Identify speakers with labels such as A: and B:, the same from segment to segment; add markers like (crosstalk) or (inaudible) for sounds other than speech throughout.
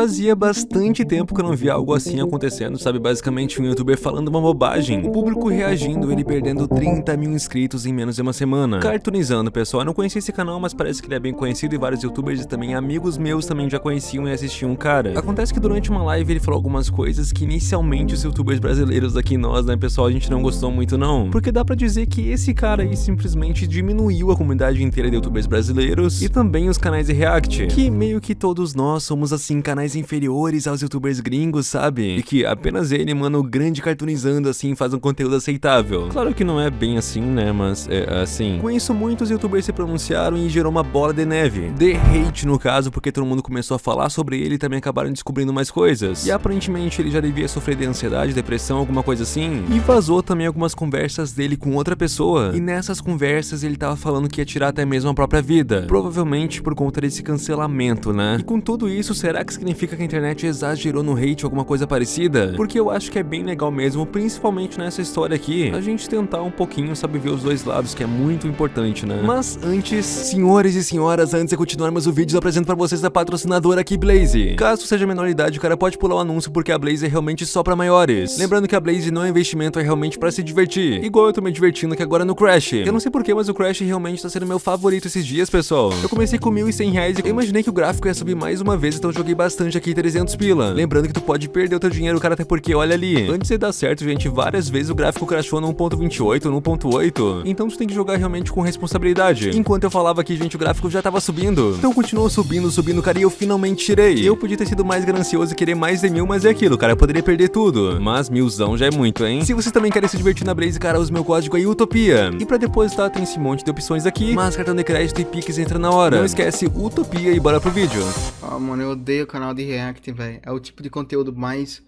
A: Fazia bastante tempo que eu não via algo assim acontecendo, sabe? Basicamente um youtuber falando uma bobagem, o público reagindo, ele perdendo 30 mil inscritos em menos de uma semana. Cartoonizando, pessoal. Eu não conhecia esse canal, mas parece que ele é bem conhecido e vários youtubers e também amigos meus também já conheciam e assistiam o cara. Acontece que durante uma live ele falou algumas coisas que inicialmente os youtubers brasileiros aqui nós, né, pessoal, a gente não gostou muito não. Porque dá pra dizer que esse cara aí simplesmente diminuiu a comunidade inteira de youtubers brasileiros e também os canais de react, que meio que todos nós somos assim canais inferiores aos youtubers gringos, sabe? E que apenas ele, mano, grande cartoonizando assim faz um conteúdo aceitável. Claro que não é bem assim, né, mas é assim. Com isso muitos youtubers se pronunciaram e gerou uma bola de neve. De hate no caso, porque todo mundo começou a falar sobre ele e também acabaram descobrindo mais coisas. E aparentemente ele já devia sofrer de ansiedade, depressão, alguma coisa assim. E vazou também algumas conversas dele com outra pessoa. E nessas conversas ele tava falando que ia tirar até mesmo a própria vida. Provavelmente por conta desse cancelamento, né? E com tudo isso, será que significa que a internet exagerou no hate ou alguma coisa parecida? Porque eu acho que é bem legal mesmo, principalmente nessa história aqui, a gente tentar um pouquinho, sabe, ver os dois lados, que é muito importante, né? Mas antes, senhores e senhoras, antes de continuarmos o vídeo, eu apresento pra vocês a patrocinadora aqui, Blaze. Caso seja menor idade, o cara pode pular o anúncio porque a Blaze é realmente só pra maiores. Lembrando que a Blaze não é investimento, é realmente pra se divertir. Igual eu tô me divertindo aqui agora no Crash. Eu não sei porquê, mas o Crash realmente tá sendo meu favorito esses dias, pessoal. Eu comecei com 1.100 reais e eu imaginei que o gráfico ia subir mais uma vez, então joguei bastante aqui 300 pila. Lembrando que tu pode perder o teu dinheiro, cara, até porque olha ali. Antes de dar certo, gente, várias vezes o gráfico crashou no 1.28, no 1.8. Então tu tem que jogar realmente com responsabilidade. Enquanto eu falava aqui, gente, o gráfico já tava subindo. Então continuou subindo, subindo, cara, e eu finalmente tirei. Eu podia ter sido mais ganancioso e querer mais de mil, mas é aquilo, cara, eu poderia perder tudo. Mas milzão já é muito, hein? Se vocês também querem se divertir na Blaze, cara, usa meu código aí, Utopia. E pra depositar tem esse monte de opções aqui, mas cartão de crédito e Pix entra na hora. Não esquece Utopia e bora pro vídeo.
B: Ah, mano, eu odeio o canal de React, velho. É o tipo de conteúdo mais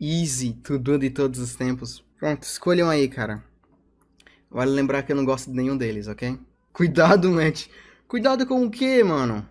B: easy, tudo de todos os tempos. Pronto, escolham aí, cara. Vale lembrar que eu não gosto de nenhum deles, ok? Cuidado, Matt. Cuidado com o quê, mano?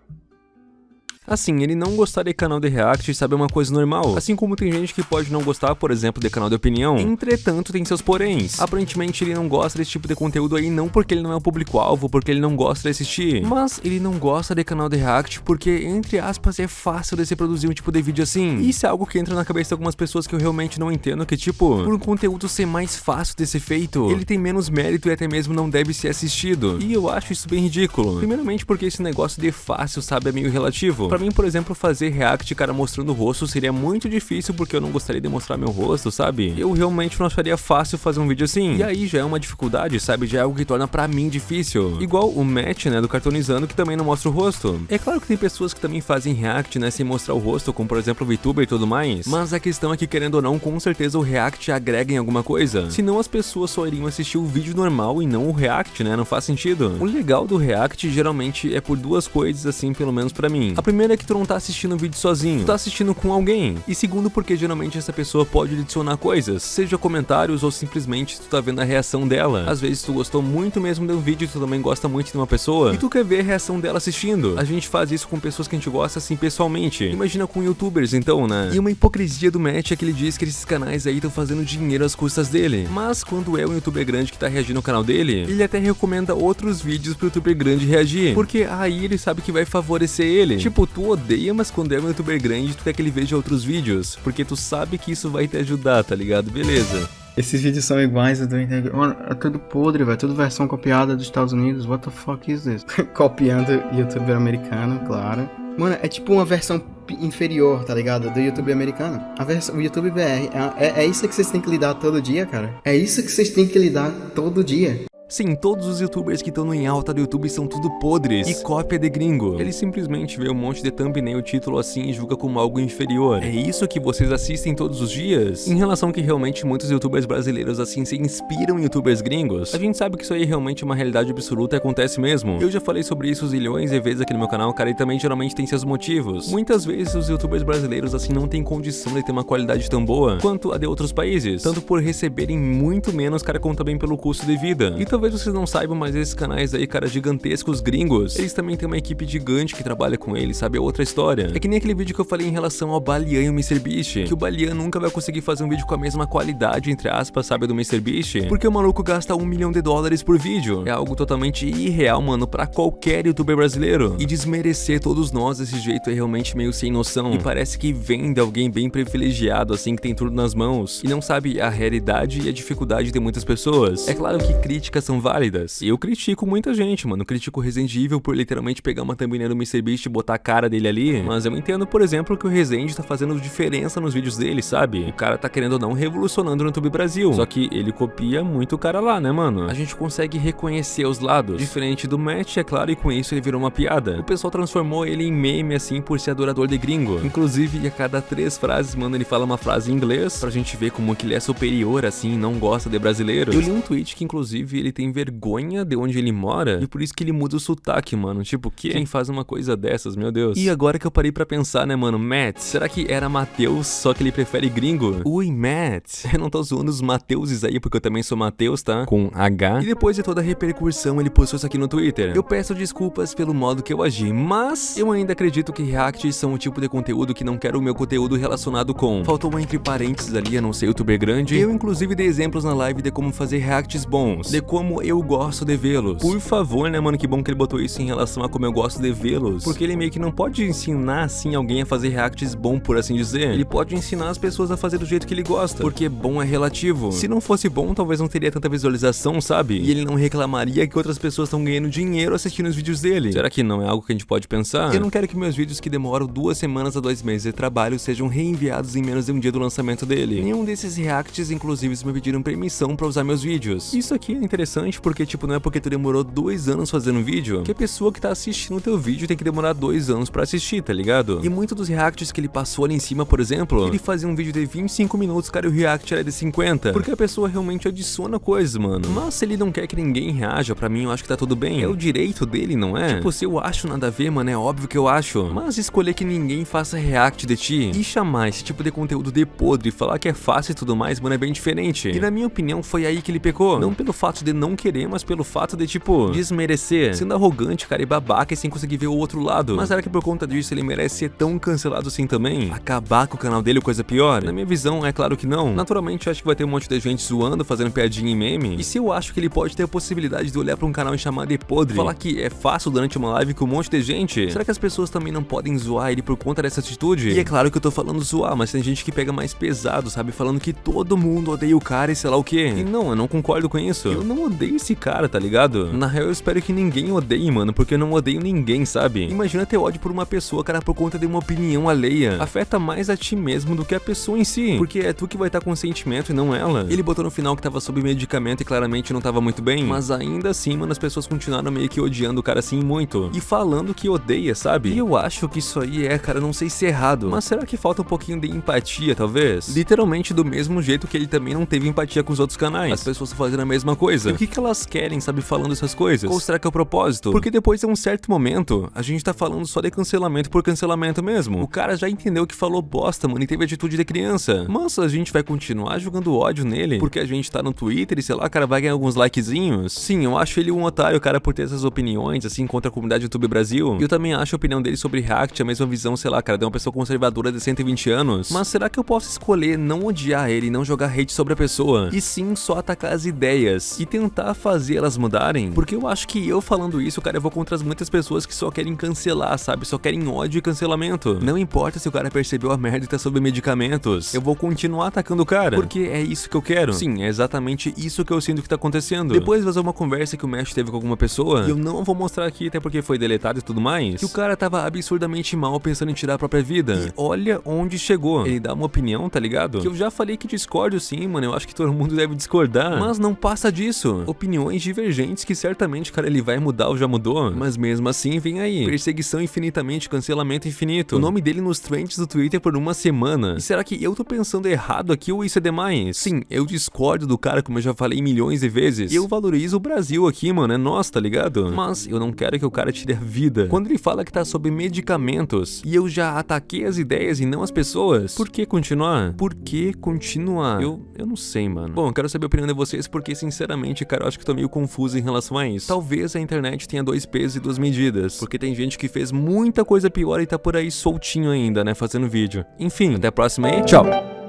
A: Assim, ele não gostar de canal de react, sabe, é uma coisa normal. Assim como tem gente que pode não gostar, por exemplo, de canal de opinião. Entretanto, tem seus poréns. Aparentemente, ele não gosta desse tipo de conteúdo aí não porque ele não é o público-alvo, porque ele não gosta de assistir. Mas ele não gosta de canal de react porque, entre aspas, é fácil de se produzir um tipo de vídeo assim. E isso é algo que entra na cabeça de algumas pessoas que eu realmente não entendo, que tipo, por um conteúdo ser mais fácil de ser feito, ele tem menos mérito e até mesmo não deve ser assistido. E eu acho isso bem ridículo. Primeiramente porque esse negócio de fácil, sabe, é meio relativo. Pra mim, por exemplo, fazer react, cara, mostrando o rosto seria muito difícil porque eu não gostaria de mostrar meu rosto, sabe? Eu realmente não acharia fácil fazer um vídeo assim. E aí já é uma dificuldade, sabe? Já é algo que torna pra mim difícil. Igual o Matt, né, do Cartonizando, que também não mostra o rosto. É claro que tem pessoas que também fazem react, né, sem mostrar o rosto, como por exemplo o VTuber e tudo mais. Mas a questão é que, querendo ou não, com certeza o react agrega em alguma coisa. Senão as pessoas só iriam assistir o vídeo normal e não o react, né? Não faz sentido. O legal do react geralmente é por duas coisas, assim, pelo menos pra mim. A primeira é que tu não tá assistindo um vídeo sozinho, tu tá assistindo com alguém. E segundo, porque geralmente essa pessoa pode adicionar coisas, seja comentários ou simplesmente tu tá vendo a reação dela. Às vezes tu gostou muito mesmo de um vídeo tu também gosta muito de uma pessoa, e tu quer ver a reação dela assistindo. A gente faz isso com pessoas que a gente gosta assim pessoalmente. Imagina com youtubers então, né? E uma hipocrisia do Matt é que ele diz que esses canais aí estão fazendo dinheiro às custas dele. Mas quando é um youtuber grande que tá reagindo ao canal dele, ele até recomenda outros vídeos pro youtuber grande reagir. Porque aí ele sabe que vai favorecer ele. Tipo, tu odeia, mas quando é um youtuber grande, tu quer que ele veja outros vídeos. Porque tu sabe que isso vai te ajudar, tá ligado? Beleza.
B: Esses vídeos são iguais, tô entendendo. Mano, é tudo podre, velho. Tudo versão copiada dos Estados Unidos. What the fuck is this? (laughs) Copiando youtuber americano, claro. Mano, é tipo uma versão inferior, tá ligado? Do YouTube americano. A versão, o YouTube BR. É, é, é isso que vocês têm que lidar todo dia, cara. É isso que vocês têm que lidar todo dia.
A: Sim, todos os youtubers que estão em alta do YouTube são tudo podres e cópia de gringo. Ele simplesmente vê um monte de thumbnail título assim e julga como algo inferior. É isso que vocês assistem todos os dias? Em relação que realmente muitos youtubers brasileiros assim se inspiram em youtubers gringos, a gente sabe que isso aí realmente é uma realidade absoluta e acontece mesmo. Eu já falei sobre isso zilhões de vezes aqui no meu canal, cara, e também geralmente tem seus motivos. Muitas vezes os youtubers brasileiros assim não têm condição de ter uma qualidade tão boa quanto a de outros países, tanto por receberem muito menos, cara, como também pelo custo de vida. E talvez talvez vocês não saibam, mas esses canais aí, cara, gigantescos gringos, eles também têm uma equipe gigante que trabalha com eles, sabe? É outra história. É que nem aquele vídeo que eu falei em relação ao Balian e o MrBeast, que o Balian nunca vai conseguir fazer um vídeo com a mesma qualidade, entre aspas, sabe, do MrBeast, porque o maluco gasta um milhão de dólares por vídeo. É algo totalmente irreal, mano, pra qualquer youtuber brasileiro. E desmerecer todos nós desse jeito é realmente meio sem noção. E parece que vem de alguém bem privilegiado, assim, que tem tudo nas mãos, e não sabe a realidade e a dificuldade de muitas pessoas. É claro que críticas são válidas. Eu critico muita gente, mano. critico o Resident Evil por literalmente pegar uma thumbnail do MrBeast e botar a cara dele ali. Mas eu entendo, por exemplo, que o Resident tá fazendo diferença nos vídeos dele, sabe? O cara tá querendo ou não revolucionando no YouTube Brasil. Só que ele copia muito o cara lá, né, mano? A gente consegue reconhecer os lados. Diferente do Matt, é claro, e com isso ele virou uma piada. O pessoal transformou ele em meme, assim, por ser adorador de gringo. Inclusive, a cada três frases, mano, ele fala uma frase em inglês, pra gente ver como que ele é superior, assim, não gosta de brasileiro. Eu li um tweet que, inclusive, ele tem vergonha de onde ele mora, e por isso que ele muda o sotaque, mano. Tipo, quem faz uma coisa dessas, meu Deus. E agora que eu parei pra pensar, né, mano, Matt, será que era Matheus, só que ele prefere gringo? Ui, Matt. (laughs) Eu não tô zoando os Mateuses aí, porque eu também sou Mateus, tá? Com H. E depois de toda a repercussão, ele postou isso aqui no Twitter. Eu peço desculpas pelo modo que eu agi, mas eu ainda acredito que reacts são o tipo de conteúdo que não quero o meu conteúdo relacionado com. Faltou uma entre parênteses ali, a não ser youtuber grande. Eu, inclusive, dei exemplos na live de como fazer reacts bons, de como eu gosto de vê-los. Por favor, né, mano, que bom que ele botou isso em relação a como eu gosto de vê-los. Porque ele meio que não pode ensinar, assim, alguém a fazer reacts bom, por assim dizer. Ele pode ensinar as pessoas a fazer do jeito que ele gosta, porque bom é relativo. Se não fosse bom, talvez não teria tanta visualização, sabe? E ele não reclamaria que outras pessoas estão ganhando dinheiro assistindo os vídeos dele. Será que não é algo que a gente pode pensar? Eu não quero que meus vídeos que demoram duas semanas a dois meses de trabalho sejam reenviados em menos de um dia do lançamento dele. Nenhum desses reacts, inclusive, me pediram permissão pra usar meus vídeos. Isso aqui é interessante porque, tipo, não é porque tu demorou dois anos fazendo um vídeo que a pessoa que tá assistindo o teu vídeo tem que demorar dois anos pra assistir, tá ligado? E muito dos reacts que ele passou ali em cima, por exemplo, ele fazia um vídeo de 25 minutos, cara, e o react era de 50. Porque a pessoa realmente adiciona coisas, mano. Mas se ele não quer que ninguém reaja, pra mim eu acho que tá tudo bem. É o direito dele, não é? Tipo, se eu acho nada a ver, mano, é óbvio que eu acho. Mas escolher que ninguém faça react de ti e chamar esse tipo de conteúdo de podre e falar que é fácil e tudo mais, mano, é bem diferente. E na minha opinião, foi aí que ele pecou. Não pelo fato de não querer, mas pelo fato de, tipo, desmerecer. Sendo arrogante, cara, e babaca e sem conseguir ver o outro lado. Mas será que por conta disso ele merece ser tão cancelado assim também? Acabar com o canal dele ou coisa pior? Na minha visão, é claro que não. Naturalmente, eu acho que vai ter um monte de gente zoando, fazendo piadinha em meme. E se eu acho que ele pode ter a possibilidade de olhar pra um canal e chamar de podre, falar que é fácil durante uma live com um monte de gente, será que as pessoas também não podem zoar ele por conta dessa atitude? E é claro que eu tô falando zoar, mas tem gente que pega mais pesado, sabe? Falando que todo mundo odeia o cara e sei lá o que. E não, eu não concordo com isso. Eu não odeio esse cara, tá ligado? Na real, eu espero que ninguém odeie, mano, porque eu não odeio ninguém, sabe? Imagina ter ódio por uma pessoa, cara, por conta de uma opinião alheia. Afeta mais a ti mesmo do que a pessoa em si, porque é tu que vai estar com sentimento e não ela. Ele botou no final que tava sob medicamento e claramente não tava muito bem, mas ainda assim, mano, as pessoas continuaram meio que odiando o cara assim muito. E falando que odeia, sabe? E eu acho que isso aí é, cara, não sei se é errado, mas será que falta um pouquinho de empatia, talvez? Literalmente do mesmo jeito que ele também não teve empatia com os outros canais. As pessoas fazendo a mesma coisa. O que, que elas querem, sabe, falando essas coisas? Ou será que é o propósito? Porque depois de um certo momento, a gente tá falando só de cancelamento por cancelamento mesmo. O cara já entendeu que falou bosta, mano, e teve atitude de criança. Mas a gente vai continuar jogando ódio nele porque a gente tá no Twitter e sei lá, cara vai ganhar alguns likezinhos. Sim, eu acho ele um otário, cara, por ter essas opiniões, assim, contra a comunidade YouTube Brasil. E eu também acho a opinião dele sobre React a mesma visão, sei lá, cara, de uma pessoa conservadora de 120 anos. Mas será que eu posso escolher não odiar ele e não jogar hate sobre a pessoa? E sim, só atacar as ideias e tentar fazer elas mudarem? Porque eu acho que eu falando isso, cara, eu vou contra as muitas pessoas que só querem cancelar, sabe? Só querem ódio e cancelamento. Não importa se o cara percebeu a merda e tá sob medicamentos. Eu vou continuar atacando o cara. Porque é isso que eu quero. Sim, é exatamente isso que eu sinto que tá acontecendo. Depois vazou uma conversa que o Mesh teve com alguma pessoa. E eu não vou mostrar aqui, até porque foi deletado e tudo mais. Que o cara tava absurdamente mal pensando em tirar a própria vida. E olha onde chegou. Ele dá uma opinião, tá ligado? Que eu já falei que discordo sim, mano. Eu acho que todo mundo deve discordar. Mas não passa disso. Opiniões divergentes que certamente, cara, ele vai mudar ou já mudou. Mas mesmo assim, vem aí. Perseguição infinitamente, cancelamento infinito. O nome dele nos trends do Twitter por uma semana. E será que eu tô pensando errado aqui ou isso é demais? Sim, eu discordo do cara, como eu já falei milhões de vezes. E eu valorizo o Brasil aqui, mano. É nosso, tá ligado? Mas eu não quero que o cara tire a vida. Quando ele fala que tá sob medicamentos e eu já ataquei as ideias e não as pessoas, por que continuar? Por que continuar? Eu, eu não sei, mano. Bom, eu quero saber a opinião de vocês porque, sinceramente, verdade, cara, eu acho que tô meio confuso em relação a isso. Talvez a internet tenha dois pesos e duas medidas, porque tem gente que fez muita coisa pior e tá por aí soltinho ainda, né, fazendo vídeo. Enfim, até a próxima aí, tchau!